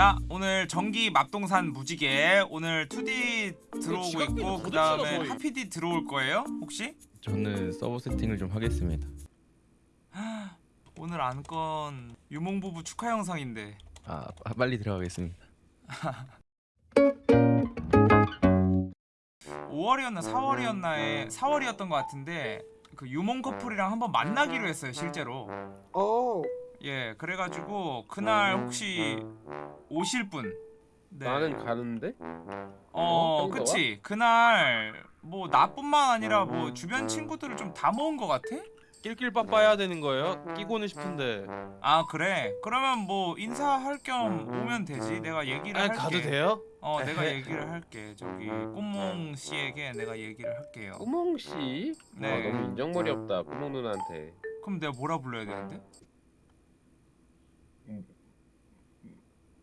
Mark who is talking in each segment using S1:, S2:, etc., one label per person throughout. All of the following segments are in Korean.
S1: 자 오늘 전기 맙동산 무지개 오늘 2D 들어오고 있고 그 다음에? 하피디 들어올 거예요 혹시?
S2: 저는 서버 세팅을 좀 하겠습니다.
S1: 오늘 안건 유몽부부 축하 영상인데
S2: 아 빨리 들어가겠습니다.
S1: 5월이었나 4월이었나에 4월이었던 것 같은데 그 유몽 커플이랑 한번 만나기로 했어요 실제로
S3: 오.
S1: 예 그래가지고 그날 혹시 오실 분 네.
S4: 나는 가는데?
S1: 어
S4: 어,
S1: 그치 그날 뭐 나뿐만 아니라 뭐 주변 친구들을 좀 다 모은 것 같아?
S5: 낄낄 빠빠해야 되는 거예요? 끼고는 싶은데
S1: 아 그래 그러면 뭐 인사할 겸 오면 되지 내가 얘기를
S5: 아
S1: 할게
S5: 가도 돼요?
S1: 어 내가 얘기를 할게 저기 꽃몽 씨에게 내가 얘기를 할게요
S4: 꾸몽 씨?
S1: 네.
S4: 아, 너무 인정머리 없다. 꾸몽 누나한테.
S1: 그럼 내가 뭐라 불러야 되는데?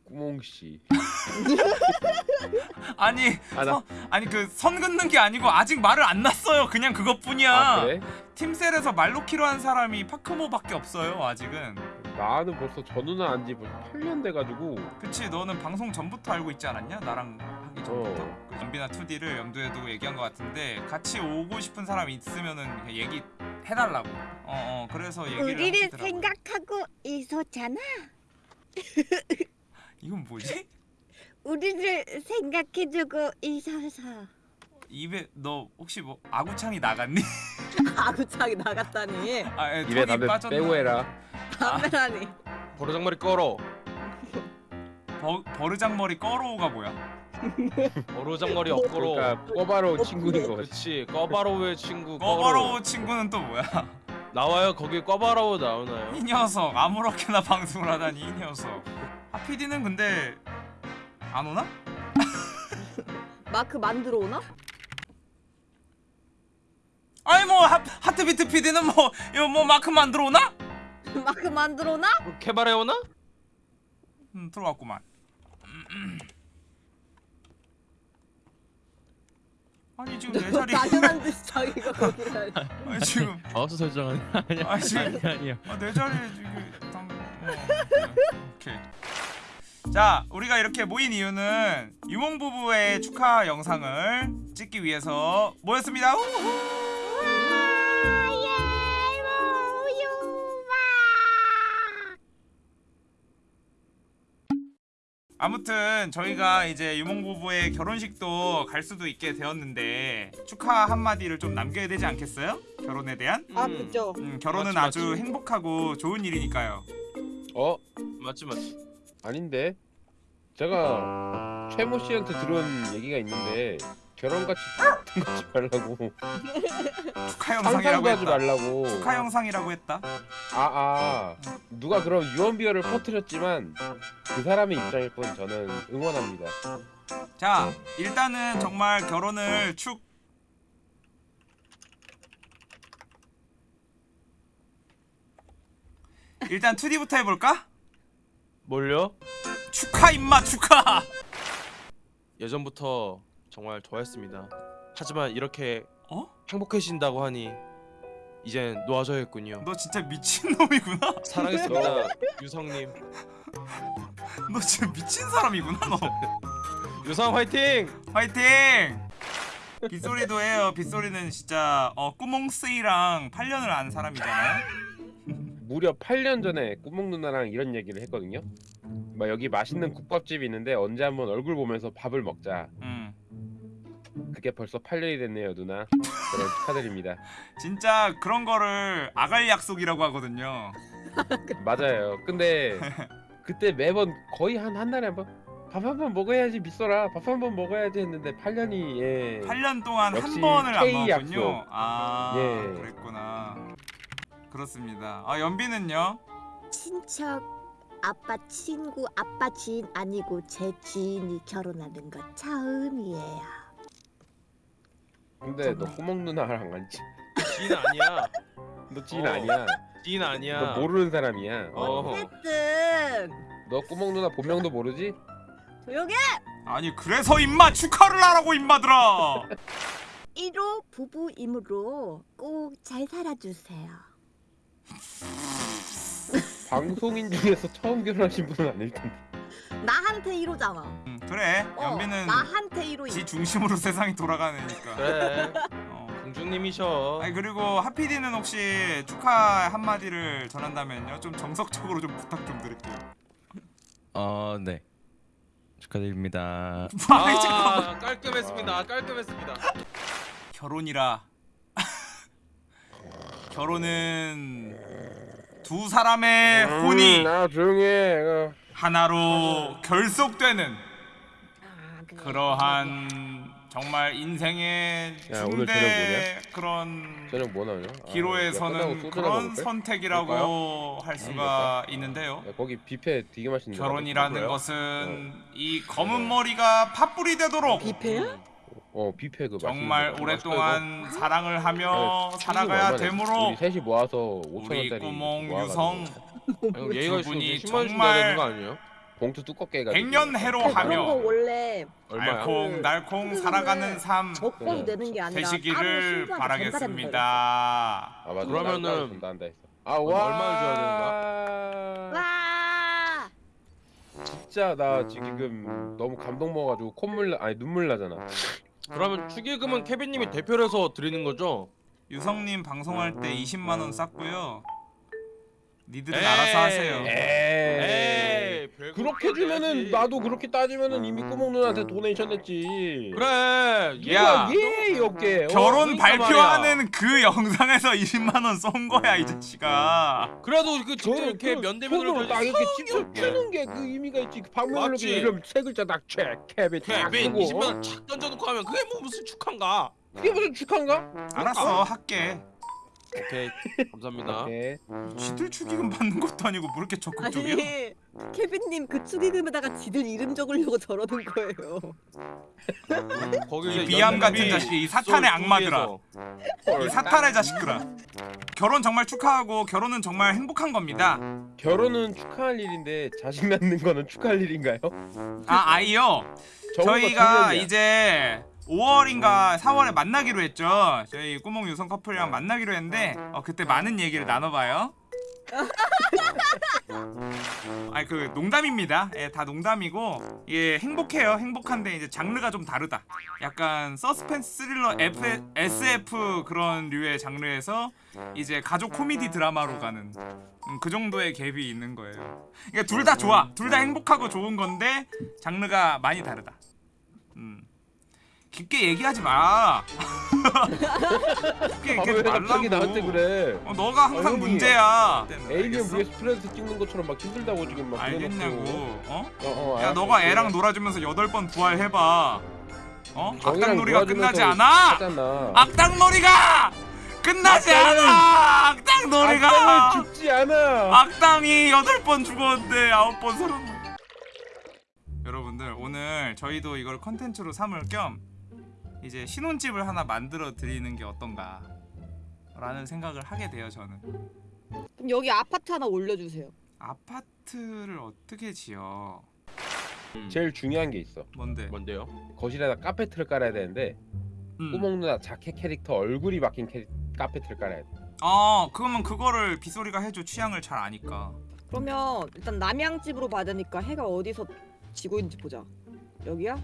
S4: 꾸몽 씨.
S1: 아니
S4: 아, 나-
S1: 서, 아니 그 선 긋는 게 아니고 아직 말을 안 났어요 그냥 그것뿐이야
S4: 아 그래?
S1: 팀셀에서 말 놓기로 한 사람이 파크모밖에 없어요 아직은
S4: 나는 벌써 저 누나 안지 벌써 8년 돼가지고.
S1: 그치 너는 방송 전부터 알고 있지 않았냐? 나랑 하기 전부터
S4: 어.
S1: 그 연비나 2D를 염두에 두고 얘기한 것 같은데 같이 오고 싶은 사람 있으면은 얘기 해달라고 어, 어 그래서 얘기를
S3: 우리를
S1: 하시더라고요.
S3: 생각하고 있었잖아.
S1: 이건 뭐지?
S3: 우리를 생각해주고 있어서.
S1: 입에 너 혹시 뭐 아구창이 나갔니?
S6: 아구창이 나갔다니
S1: 아 예,
S4: 입에 담배
S1: 빠졌나?
S4: 빼고 해라.
S6: 담배라니
S5: 버르장머리 꺼러
S1: 버, 버르장머리 꺼로우가 뭐야?
S5: 버르장머리 엎거로
S4: 그러니까 꼬바로 친구인 거 같지.
S5: 그렇지 꺼바로우의 친구 꺼바로우
S1: 친구는 또 뭐야?
S5: 나와요 거기 꺼바로우 나오나요?
S1: 이 녀석 아무렇게나 방송을 하다니 이 녀석 하피디는 근데 안 오나?
S6: 마크 만들어 오나?
S1: 아니 뭐 하, 하트비트 PD는 뭐 이거 뭐 마크 만들어 오나?
S6: 마크 만들어 오나?
S5: 뭐 개발해오나?
S1: 음, 들어왔구만. 아니 지금 내 자리
S6: 당연한 듯이 자기가 거기를
S1: 아니 지금
S2: 마우스 설정은 아니야.
S1: 아 지금
S2: 아니 아니야.
S1: 아, 내 자리에 지금 당 어, 오케이. 자 우리가 이렇게 모인 이유는 유몽 부부의 축하 영상을 찍기 위해서 모였습니다. 우후! 아무튼 저희가 이제 유몽 부부의 결혼식도 갈 수도 있게 되었는데 축하 한마디를 좀 남겨야 되지 않겠어요? 결혼에 대한?
S6: 아
S5: 음,
S6: 그죠
S1: 음, 결혼은
S5: 맞지,
S1: 아주
S5: 맞지.
S1: 행복하고 좋은 일이니까요.
S4: 어?
S5: 맞지 맞지
S4: 아닌데. 제가 최모 씨한테 들은 얘기가 있는데 결혼같이 거 하지 말라고.
S1: 축하 영상이라고
S4: 하지
S1: 했다.
S4: 말라고.
S1: 축하 영상이라고 했다.
S4: 아, 아. 누가 그럼 유언비어를 퍼뜨렸지만 그 사람의 입장일 뿐 저는 응원합니다.
S1: 자, 일단은 정말 결혼을 축 일단 2D부터 해볼까?
S5: 뭘요?
S1: 축하 임마 축하.
S5: 예전부터 정말 좋아했습니다 하지만 이렇게
S1: 어?
S5: 행복해진다고 하니 이젠 놓아져야겠군요
S1: 너 진짜 미친 놈이구나.
S5: 사랑했습니다 유성님
S1: 너 진짜 미친 사람이구나 너.
S5: 유성 화이팅!
S1: 화이팅! 빗소리도 해요. 빗소리는 진짜 어 꾸몽스이랑 8년을 아는 사람이잖아요.
S4: 무려 8년 전에 꾸몽 누나랑 이런 얘기를 했거든요. 막 여기 맛있는 국밥집이 있는데 언제 한번 얼굴 보면서 밥을 먹자.
S1: 음.
S4: 그게 벌써 8년이 됐네요, 누나. 결혼 축하드립니다.
S1: 진짜 그런 거를 아갈 약속이라고 하거든요.
S4: 맞아요. 근데 그때 매번 거의 한 한 달에 한번 밥 한 번 먹어야지 미소라 밥 한 번 먹어야지 했는데 8년이 예.
S1: 8년 동안 한 번을 안 먹었군요. 아,
S4: 예.
S1: 그랬구나. 그렇습니다. 아, 연비는요?
S3: 친척 아빠 친구 아빠 지인 아니고 제 지인이 결혼하는 거 처음이에요.
S4: 근데 너 꾸몽 누나랑 안 지.
S5: 지인 아니야
S4: 너 지인
S5: 어.
S4: 아니야.
S5: 지인 아니야
S4: 너 모르는 사람이야.
S5: 어.
S6: 어쨌든
S4: 너 꾸몽 누나 본명도 모르지?
S6: 조용해
S1: 아니, 그래서 임마 축하를 하라고 임마들아.
S3: 1호 부부이므로 꼭 잘 살아주세요.
S4: 방송인 중에서 처음 결혼하신 분은 아닐 텐데.
S3: 나한테 1호잖아.
S1: 음, 그래
S3: 어,
S1: 연비는
S3: 나한테 1호.
S1: 지 중심으로 세상이 돌아가는 애니까
S5: 그래.
S1: 어.
S5: 공주님이셔.
S1: 아니 그리고 하피디는 혹시 축하 한마디를 전한다면요 좀 정석적으로 좀 부탁 좀 드릴게요
S2: 어, 네. 축하드립니다.
S1: 아이 잠깐만
S5: 아, 깔끔했습니다. 깔끔했습니다.
S1: 결혼이라 결혼은 두 사람의 혼이
S4: 음, 아해 어.
S1: 하나로 결속되는
S3: 아.
S1: 그러한 정말 인생의
S4: 야, 오늘 저녁
S1: 중대 그런
S4: 저녁 뭐 나오냐? 아, 야,
S1: 기로에서는 그런? 선택이라고 할 수가
S4: 먹을까?
S1: 있는데요.
S4: 야, 거기 뷔페 되게 맛있는데
S1: 결혼이라는? 것은 이 검은 머리가 팥불이 되도록
S6: 뷔페야?
S4: 어 뷔페 그
S1: 정말
S4: 맛있는 거.
S1: 오랫동안 사랑을 하며
S4: 치즈가
S1: 살아가야? 되므로
S4: 우리 셋이 모아서 5천
S1: 우리
S4: 원짜리
S1: 구멍
S4: 모아가지고
S1: 유성
S5: 형, 예의가
S1: 두 분이
S5: 있으면 10만 원 준다
S1: 정말
S5: 되는 거 아니에요?
S4: 봉투 두껍게 해가지고
S1: 백년해로
S6: 그런 거
S1: 하며
S6: 원래
S5: 얼마야?
S1: 알콩달콩 살아가는 삶
S6: 먹고 되는 게 아니라
S1: 되시기를
S6: 신부한테 전달하는
S1: 바라겠습니다.
S4: 아 맞아
S5: 그러면은
S4: 했어 아
S5: 얼-
S4: 와
S5: 얼마를 줘야
S4: 되는
S3: 와.
S4: 진짜 나 지금 너무 감동 먹어가지고 콧물 나, 아니 눈물 나잖아
S5: 그러면 축의금은 케빈님이 대표를 해서 드리는 거죠?
S1: 유성님 방송할 때 20만 원 쌌고요. 니들은
S5: 에이.
S1: 알아서 하세요.
S4: 에이
S5: 별거
S4: 그렇게 주면은
S5: 해야지.
S4: 나도 그렇게 따지면은 이미 꾸몽 누나한테 donation 했지
S5: 그래.
S1: 야.
S4: 예 이렇게 어?
S1: 결혼
S5: 그러니까
S1: 발표하는 그 영상에서 20만 원 쏜 거야 이 자식아.
S5: 그래도 그 직접 이렇게
S4: 그
S5: 면대면으로
S4: 딱 이렇게 직접. 치는 게 그 의미가 있지 그 방문으로
S5: 맞지?
S4: 이름 세 글자 딱채 케빈 딱 쓰고
S5: 20만 원착 던져놓고 하면 그게 뭐 무슨 축한가?
S4: 그게 무슨 축하인가?
S1: 알았어 할게.
S5: 오케이 감사합니다.
S4: 오케이.
S1: 지들 축의금 받는 것도 아니고 뭐 이렇게 적극적이야?
S6: 아니 케빈님 그 축의금에다가 지들 이름 적으려고 저러는 거예요.
S5: 거기
S1: 이
S5: 이제
S1: 비암 같은 자식, 이 사탄의 악마들아. 이 사탄의 자식들아. 결혼 정말 축하하고 결혼은 정말 행복한 겁니다.
S4: 결혼은 축하할 일인데 자식 낳는 거는 축하할 일인가요?
S1: 아 아이요. 저희가. 이제 5월인가 4월에 만나기로 했죠. 저희 꾸몽 유성 커플이랑 만나기로 했는데 어, 그때 많은 얘기를 나눠봐요. 아니 그 농담입니다. 예, 다 농담이고 예 행복해요. 행복한데 이제 장르가 좀 다르다. 약간 서스펜스 스릴러 F, SF 그런 류의 장르에서 이제 가족 코미디 드라마로 가는 음, 그 정도의 갭이 있는 거예요. 그러니까 둘 다 좋아. 둘 다 행복하고 좋은 건데 장르가 많이 다르다. 음. 깊게 얘기하지 마. 깊게 얘기하지
S4: 갑자기 나한테
S1: 말라고.
S4: 그래?
S1: 어, 너가 항상
S4: 아,
S1: 문제야. 알겠어?
S4: vs 프레스 찍는 것처럼 막 힘들다고 지금 막
S1: 알겠냐고. 어?
S4: 어, 어,
S1: 야. 너가 애랑 놀아주면서 여덟 번 부활해봐. 어? 악당놀이가 끝나지 않아.
S4: 하잖아.
S1: 악당놀이가 끝나지
S4: 악당은-
S1: 않아. 악당놀이가.
S4: 악당은 죽지 않아.
S1: 악당이 여덟 번 죽었는데 아홉 번 살았네. 여러분들 오늘 저희도 이걸 컨텐츠로 삼을 겸 이제 신혼집을 하나 만들어 드리는 게 어떤가 라는 생각을 하게 돼요 저는
S6: 그럼 여기 아파트 하나 올려주세요.
S1: 아파트를 어떻게 지어
S4: 제일 중요한 게 있어.
S1: 뭔데
S5: 뭔데요?
S4: 거실에다 카페트를 깔아야 되는데
S1: 음.
S4: 꾸몽 누나 자켓 캐릭터 얼굴이 박힌 캐리... 카페트를 깔아야 돼.
S1: 어 그러면 그거를 빗소리가 해줘 취향을 잘 아니까
S6: 그러면 일단 남향집으로 되니까 해가 어디서 지고 있는지 보자. 여기야?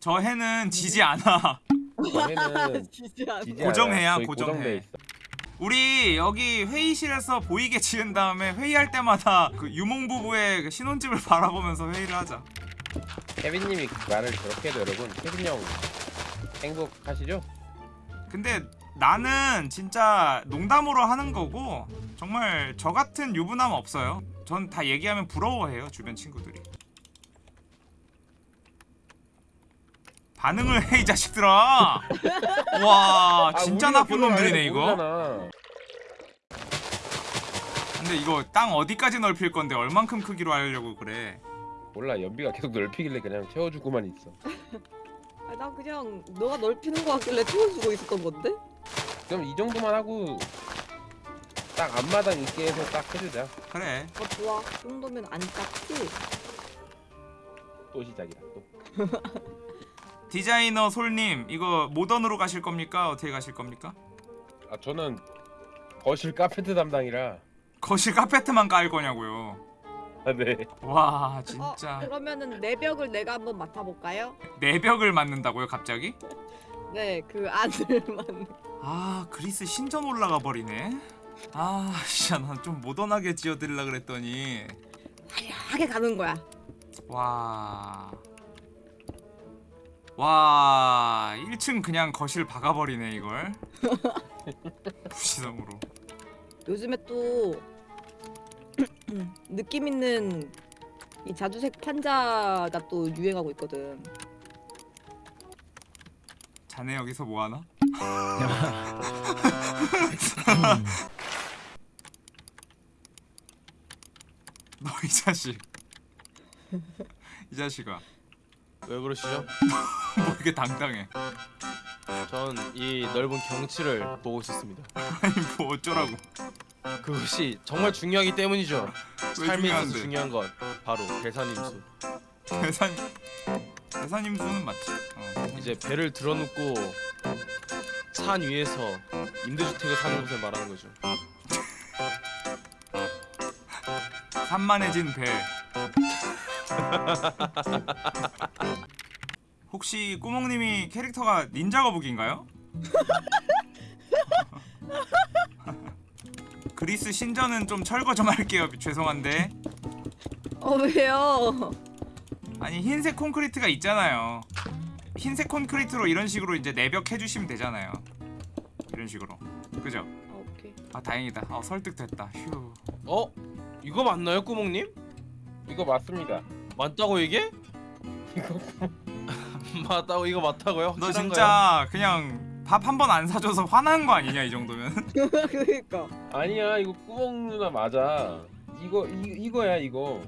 S1: 저 해는 지지 않아
S6: 지지 않아.
S1: 고정해야, 고정해. 우리 여기 회의실에서 보이게 지은 다음에 회의할 때마다 그 유몽 부부의 그 신혼집을 바라보면서 회의를 하자
S4: 케빈님이 말을 저렇게 해도 여러분 케빈 형 행복하시죠?
S1: 근데 나는 진짜 농담으로 하는 거고 정말 저 같은 유부남 없어요. 전 다 얘기하면 부러워해요 주변 친구들이. 반응을 해 이 자식들아. 와 진짜
S4: 아,
S1: 나쁜 놈들이네 이거.
S4: 모르잖아.
S1: 근데 이거 땅 어디까지 넓힐 건데 얼만큼 크기로 하려고 그래.
S4: 몰라 연비가 계속 넓히길래 그냥 채워주고만 있어.
S6: 아, 나 그냥 너가 넓히는 거 같길래 채워주고 있었던 건데?
S4: 그럼 이 정도만 하고 딱 앞마당 있게 해서 딱 해주자.
S1: 그래.
S6: 어 좋아. 그 정도면 안 작지?
S4: 또 시작이다. 또.
S1: 디자이너 솔님 이거 모던으로 가실 겁니까? 어떻게 가실 겁니까?
S4: 아 저는 거실 카페트 담당이라
S1: 거실 카페트만 깔 거냐고요.
S4: 네.
S1: 와
S6: 어,
S1: 진짜
S6: 그러면은 내벽을 내가 한번 맡아볼까요?
S1: 내벽을 맞는다고요 갑자기?
S6: 네, 그 안을만.
S1: 아 그리스 신전 올라가 버리네 아 진짜 난 좀 모던하게 지어드리려 그랬더니
S6: 화려하게 가는 거야.
S1: 와... 와... 1층 그냥 거실 박아버리네 이걸 부시성으로
S6: 요즘에 또 느낌 있는 이 자주색 판자가 또 유행하고 있거든.
S1: 자네 여기서 뭐하나? 너 이 자식 이 자식아
S5: 왜 그러시죠?
S1: 뭐 이렇게 당당해
S5: 전 이 넓은 경치를 보고 싶습니다.
S1: 아니 뭐 어쩌라고
S5: 그것이 정말 중요하기 때문이죠.
S1: 왜
S5: 삶에 있어서
S1: 중요한데?
S5: 중요한 건 바로 대산임수.
S1: 대산 대사님 수는 맞지 어.
S5: 이제 배를 들어놓고 산 위에서 임대주택을 사는 곳을 말하는 거죠.
S1: 산만해진 배 혹시 꾸몽님이 캐릭터가 닌자 거북인가요? 그리스 신전은 좀 철거 좀 할게요 죄송한데
S6: 어 왜요?
S1: 아니 흰색 콘크리트가 있잖아요 흰색 콘크리트로 이런 식으로 이제 내벽 해주시면 되잖아요 이런 식으로 그죠?
S6: 아, 오케이.
S1: 아 다행이다 어 설득됐다 휴
S5: 어? 이거 맞나요, 꾸몽님?
S4: 이거 맞습니다.
S5: 맞다고 이게?
S4: 이거
S5: 맞다고 이거 맞다고요?
S1: 너? 진짜 그냥 밥 한 번 안 사줘서 화난 거 아니냐 이 정도면
S6: 그러니까.
S4: 아니야 이거 꾸멍 누나 맞아. 이거 이, 이거야 이거.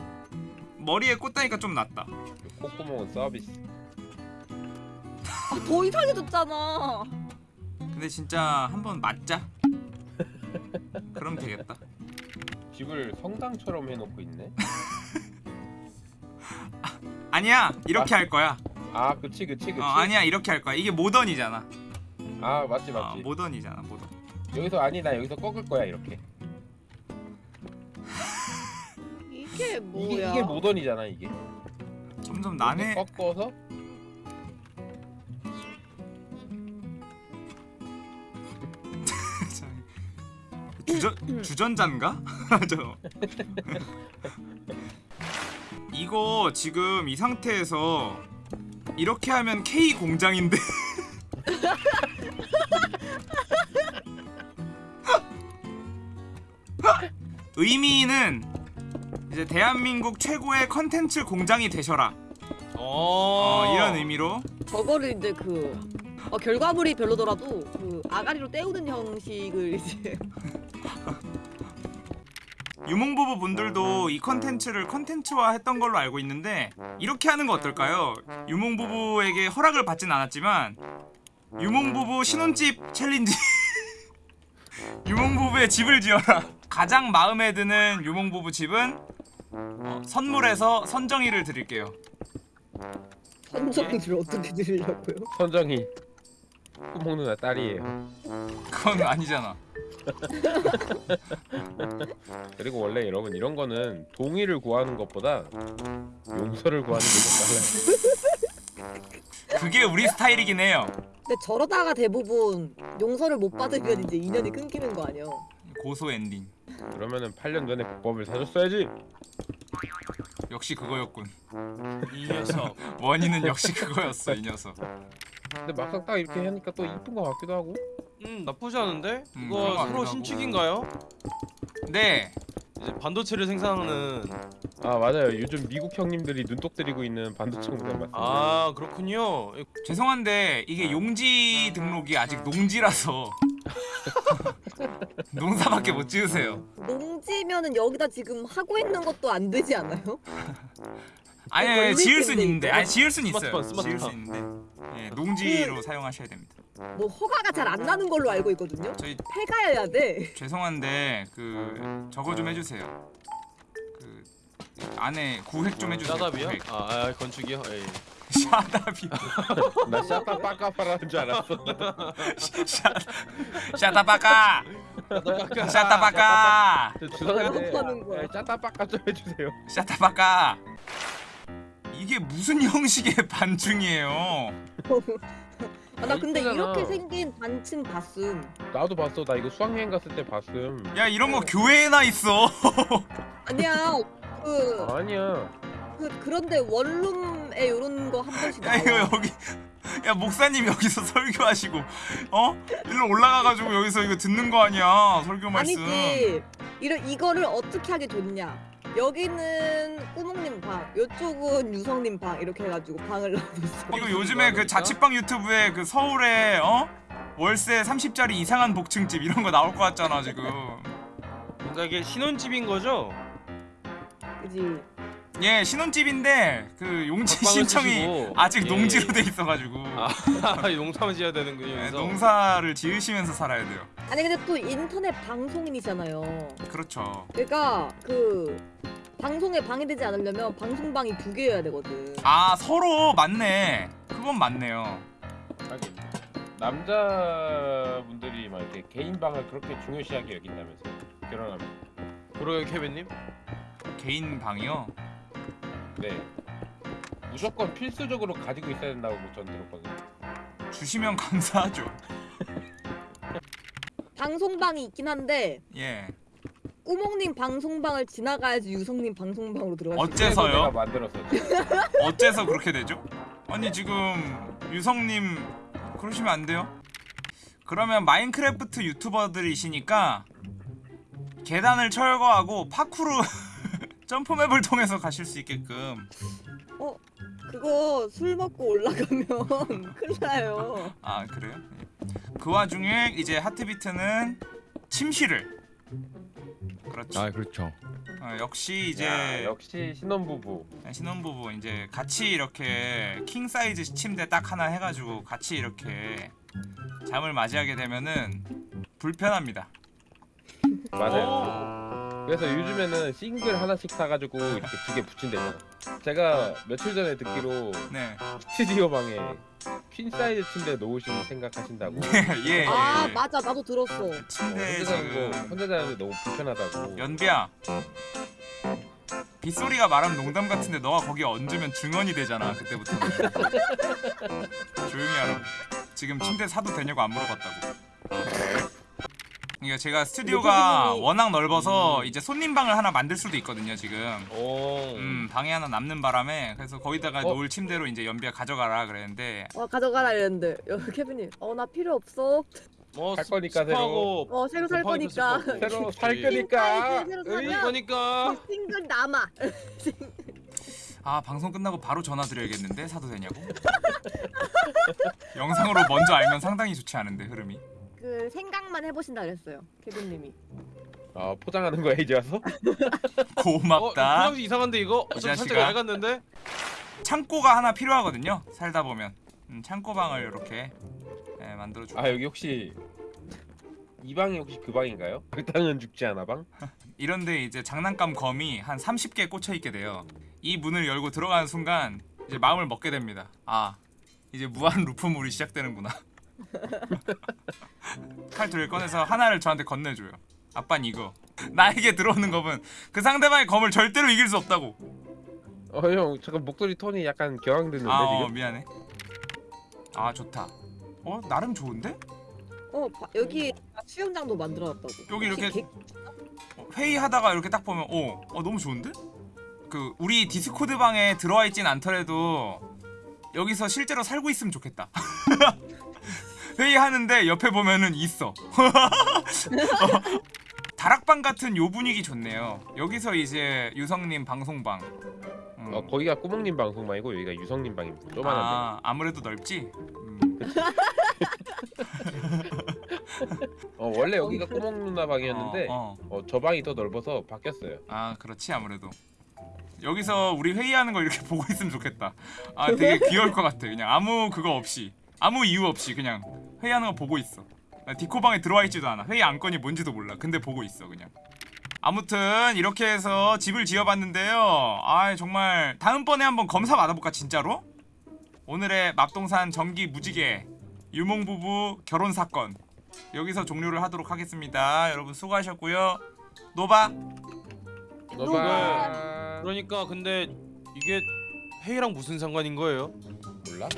S1: 머리에 꽂다니까 좀 낫다
S4: 콧구멍은 서비스.
S6: 아, 더 이상해졌잖아.
S1: 근데 진짜 한 번 맞자 그럼 되겠다
S4: 집을 성당처럼 해놓고 있네.
S1: 아니야 이렇게 할 거야
S4: 아 그치 그치 그치.
S1: 어, 아니야 이렇게 할 거야 이게 모던이잖아
S4: 아 맞지
S1: 어,
S4: 맞지.
S1: 모던이잖아 모던
S4: 여기서 아니 나 여기서 꺾을 거야 이렇게.
S6: 이게 뭐야?
S4: 이게 이게 모던이잖아 이게.
S1: 점점 난해
S4: 꺾어서
S1: 주전 주전자인가? 저 이거 지금 이 상태에서 이렇게 하면 K 공장인데. 의미는 이제 대한민국 최고의 컨텐츠 공장이 되셔라.
S5: 어,
S1: 어, 이런 의미로.
S6: 저거를 이제 그 어, 결과물이 별로더라도 그 아가리로 때우는 형식을 이제
S1: 유몽부부 분들도 이 컨텐츠를 컨텐츠화 했던 걸로 알고 있는데 이렇게 하는 거 어떨까요? 유몽부부에게 허락을 받진 않았지만 유몽부부 신혼집 챌린지. 유몽부부의 집을 지어라. 가장 마음에 드는 유몽부부 집은? 어, 선물해서 선정이를 드릴게요.
S6: 선정을 어떻게 드리려고요?
S4: 선정이 꾸멍 누나 딸이에요.
S1: 그건 아니잖아
S4: 그리고 원래 여러분 이런 거는 동의를 구하는 것보다 용서를 구하는 게 더 빨라요.
S1: 그게 우리 스타일이긴 해요
S6: 근데 저러다가 대부분 용서를 못 받으면 이제 인연이 끊기는 거 아니야?
S1: 고소 엔딩
S4: 그러면은 8년 전에 국밥을 사줬어야지.
S1: 역시 그거였군
S5: 이 녀석.
S1: 원인은 역시 그거였어 이 녀석
S4: 근데 막상 딱 이렇게 하니까 또 이쁜 거 같기도 하고.
S5: 음 나쁘지 않은데?
S1: 음, 그런
S5: 이거
S1: 거
S5: 새로
S1: 아니라고.
S5: 신축인가요?
S1: 네
S5: 이제 반도체를 생산하는
S4: 아 맞아요. 요즘 미국 형님들이 눈독 들이고 있는 반도체 공장 맞습니다.
S5: 아 그렇군요.
S1: 죄송한데 이게 용지 등록이 아직 농지라서 농사밖에 못 지으세요.
S6: 농지면은 여기다 지금 하고 있는 것도 안 되지 않아요?
S1: 아니, 지을 순 있는데. 아니 지을 순 있어요.
S5: 스마트폰,
S1: 지을 수
S5: 스마트폰.
S1: 있는데, 예, 농지로 사용하셔야 됩니다.
S6: 뭐 허가가 잘 안 나는 걸로 알고 있거든요.
S1: 저희
S6: 폐가여야 돼.
S1: 죄송한데 그 저거 좀 해주세요. 그 안에 구획 좀 해주세요.
S5: 짜답이요?
S1: 구획.
S5: 아, 아 건축이요? 에이.
S1: 샤다비
S4: 나 샤타 빠까 파라는 줄 알았어.
S1: 샤 샤다바까 샤다바까
S4: 저 죄송한데
S6: 배고파는 거야.
S4: 네, 샤타 빠까 좀 해주세요.
S1: 샤다바까 이게 무슨 형식의 반중이에요?
S6: 아, 나 근데
S4: 이쁘잖아.
S6: 이렇게 생긴 단층 봤음.
S4: 나도 봤어. 나 이거 수학여행 갔을 때 봤음.
S1: 야 이런 거 교회에나 있어.
S6: 아니야. 그,
S4: 아니야.
S6: 그 그런데 원룸에 요런 거 한 번씩
S1: 야 이거. 여기 야 목사님 여기서 설교하시고 어 일로 올라가가지고 여기서 이거 듣는 거 아니야 설교 말씀.
S6: 아니지. 이러, 이거를 어떻게 하게 좋냐? 여기는 꾸몽님 방, 이쪽은 유성님 방 이렇게 해가지고 방을 놔뒀어.
S1: 이거 요즘에 그 자취방 유튜브에 그 서울에 어 월세 30짜리 이상한 복층집 이런 거 나올 것 같잖아 지금.
S5: 그러니까 이게 신혼집인 거죠?
S6: 그지?
S1: 예 신혼집인데 그 용지 신청이
S5: 쓰시고.
S1: 아직
S5: 예.
S1: 농지로 돼 있어가지고
S5: 아 농사만 지어야 되는군요.
S1: 예. 농사를 지으시면서 살아야 돼요.
S6: 아니 근데 또 인터넷 방송인이잖아요.
S1: 그렇죠.
S6: 그러니까 그 방송에 방해되지 않으려면 방송방이 두 개여야 되거든.
S1: 아 서로 맞네. 그건 맞네요.
S4: 하긴 남자분들이 막 이렇게 개인 방을 그렇게 중요시하게 여긴다면서 결혼하면.
S5: 그러게요 케빈님.
S1: 개인 방이요.
S4: 네. 무조건 필수적으로 가지고 있어야 된다고 전 들었거든요.
S1: 주시면 감사하죠.
S6: 방송방이 있긴 한데
S1: 예.
S6: 꾸몽님 방송방을 지나가야지 유성님 방송방으로 들어갈 수 있어.
S1: 어째서요?
S4: 그래서 내가 만들었어.
S1: 어째서 그렇게 되죠? 아니 지금 유성님 그러시면 안 돼요? 그러면 마인크래프트 유튜버들이시니까 계단을 철거하고 파쿠르 jump map을 통해서 가실 수 있게끔
S6: 그거 술 먹고 올라가면 큰일 나요.
S1: 아 그래요? 예. 그 와중에 이제 하트비트는 침실을 그렇죠
S2: 아 그렇죠.
S1: 어, 역시 이제
S4: 야, 역시 신혼부부.
S1: 신혼부부 이제 같이 이렇게 킹 사이즈 침대 딱 하나 해가지고 같이 이렇게 잠을 맞이하게 되면은 불편합니다.
S4: 맞아요. 그래서 요즘에는 싱글 하나씩 사가지고 이렇게 두 개 붙인대요. 제가 며칠 전에 듣기로
S1: 네,
S4: 스튜디오 방에 퀸 사이즈 침대 놓으시는 생각하신다고.
S1: 예, 예.
S6: 아
S1: 예.
S6: 맞아 나도 들었어.
S1: 침대
S4: 혼자 자는 거
S1: 지금
S4: 혼자 자는데 너무 불편하다고.
S1: 연비야. 빗소리가 말하면 농담 같은데 너가 거기 얹으면 증언이 되잖아 그때부터. 조용히 하라. 지금 침대 사도 되냐고 안 물어봤다고. 그러니까 제가 스튜디오가 워낙 넓어서 이제 손님 방을 하나 만들 수도 있거든요 지금.
S5: 오.
S1: 음 방에 하나 남는 바람에 그래서 거기다가
S4: 어?
S1: 놓을 침대로 이제 연비가 가져가라 그랬는데
S6: 어 가져가라 이랬는데 여, 케빈님 어나 필요 없어.
S5: 어,
S4: 살
S5: 스-
S4: 거니까
S5: 습하고
S6: 어 새로 살
S5: 곰팡이
S6: 거니까.
S5: 거고.
S4: 새로. 살 거니까.
S6: 새로
S4: 으이,
S6: 사면
S5: 그러니까
S6: 그 싱글 남아.
S1: 아 방송 끝나고 바로 전화 드려야겠는데 사도 되냐고 영상으로 먼저 알면 상당히 좋지 않은데 흐름이
S6: 그 생각만 해보신다 그랬어요 케빈님이.
S4: 아 포장하는 거야 이제 와서?
S5: 어,
S1: 고맙다
S5: 포장지 이상한데 이거? 이좀 살짝
S1: 자식아.
S5: 얇았는데?
S1: 창고가 하나 필요하거든요 살다 보면 음, 창고방을 이렇게 네, 만들어 주고
S4: 아 여기 혹시 이 방이 혹시 그 방인가요? 그 땅은 죽지 않아 방?
S1: 이런데 이제 장난감 검이 한 30개 꽂혀 있게 돼요 이 문을 열고 들어가는 순간 이제 마음을 먹게 됩니다 아 이제 무한 루프물이 시작되는구나 칼 둘을 꺼내서 하나를 저한테 건네줘요 아빤 이거 나에게 들어오는 검은 그 상대방의 검을 절대로 이길 수 없다고
S4: 어 형 잠깐 목소리 톤이 약간 격앙됐는데
S1: 아 어,
S4: 지금?
S1: 미안해 아 좋다 어 나름 좋은데?
S6: 어 바- 여기 수영장도 만들어놨다고.
S1: 여기 이렇게-
S6: 개-
S1: 어, 회의하다가 이렇게 딱 보면 어, 어 너무 좋은데? 그 우리 디스코드 방에 들어와 있진 않더라도 여기서 실제로 살고 있으면 좋겠다. 회의하는데 옆에 보면은 있어. 어, 다락방 같은 요 분위기 좋네요. 여기서 이제 유성님 방송방. 음.
S4: 어 거기가 꾸몽님 방송방이고 여기가 유성님 방입니다. 조그만한데.
S1: 아, 아무래도 넓지. 음.
S4: 어 원래 여기가 꾸멍 누나 방이었는데
S1: 어, 어.
S4: 어, 저 방이 더 넓어서 바뀌었어요.
S1: 아 그렇지 아무래도 여기서 우리 회의하는 거 이렇게 보고 있으면 좋겠다 아 되게 귀여울 것 같아 그냥 아무 그거 없이 아무 이유 없이 그냥 회의하는 거 보고 있어. 디코방에 들어와 있지도 않아. 회의 안건이 뭔지도 몰라. 근데 보고 있어 그냥. 아무튼 이렇게 해서 집을 지어봤는데요. 아 정말 다음번에 한번 검사 받아볼까 진짜로? 오늘의 맙동산 전기 무지개 유몽부부 결혼사건. 여기서 종료를 하도록 하겠습니다. 여러분 수고하셨고요. 노바.
S4: 노바.
S5: 그러니까 근데 이게 회의랑 무슨 상관인 거예요?
S4: 몰라?